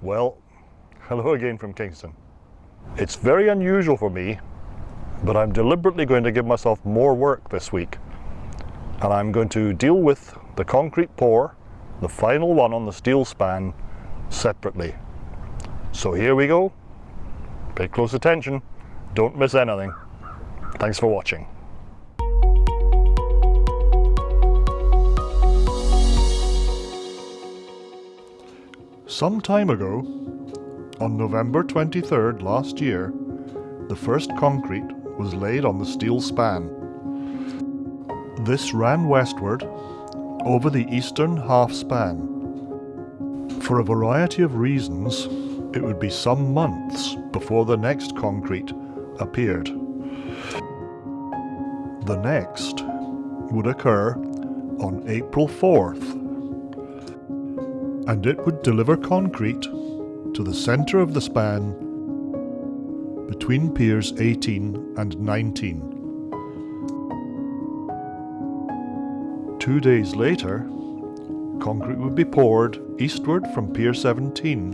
Well, hello again from Kingston. It's very unusual for me, but I'm deliberately going to give myself more work this week. And I'm going to deal with the concrete pour, the final one on the steel span, separately. So here we go. Pay close attention. Don't miss anything. Thanks for watching. Some time ago, on November 23rd last year, the first concrete was laid on the steel span. This ran westward over the eastern half span. For a variety of reasons, it would be some months before the next concrete appeared. The next would occur on April 4th, and it would deliver concrete to the centre of the span between piers 18 and 19. Two days later, concrete would be poured eastward from Pier 17,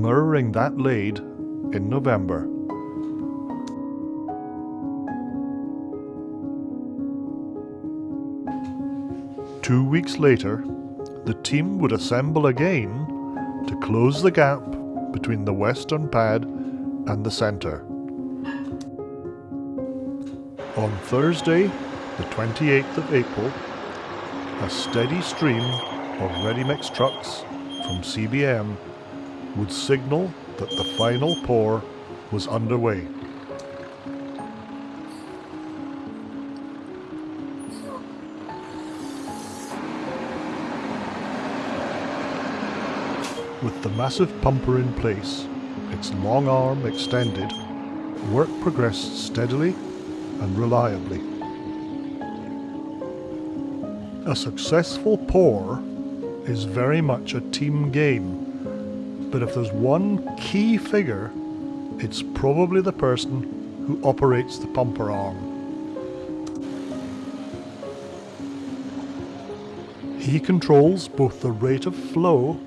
mirroring that laid in November. Two weeks later, the team would assemble again to close the gap between the western pad and the centre. On Thursday, the 28th of April, a steady stream of ready-mix trucks from CBM would signal that the final pour was underway. With the massive pumper in place, its long arm extended, work progressed steadily and reliably. A successful pour is very much a team game, but if there's one key figure, it's probably the person who operates the pumper arm. He controls both the rate of flow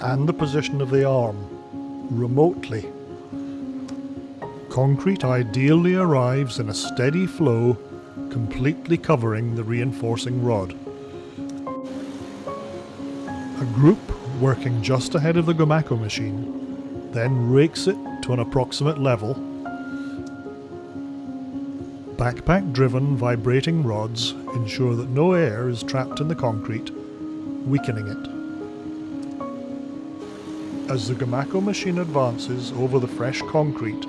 and the position of the arm, remotely. Concrete ideally arrives in a steady flow, completely covering the reinforcing rod. A group working just ahead of the Gomaco machine then rakes it to an approximate level. Backpack driven vibrating rods ensure that no air is trapped in the concrete, weakening it. As the Gomaco machine advances over the fresh concrete,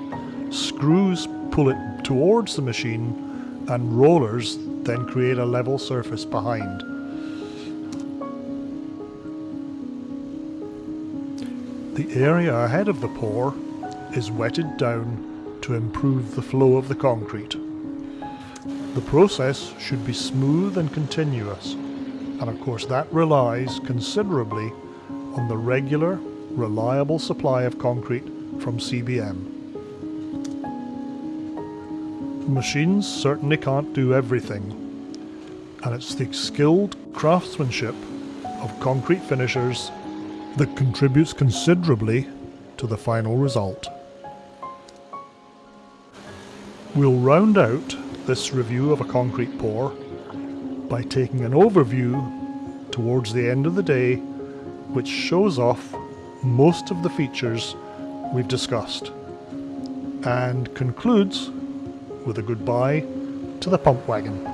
screws pull it towards the machine and rollers then create a level surface behind. The area ahead of the pour is wetted down to improve the flow of the concrete. The process should be smooth and continuous, and of course that relies considerably on the regular reliable supply of concrete from CBM. Machines certainly can't do everything, and it's the skilled craftsmanship of concrete finishers that contributes considerably to the final result. We'll round out this review of a concrete pour by taking an overview towards the end of the day which shows off most of the features we've discussed and concludes with a goodbye to the pump wagon.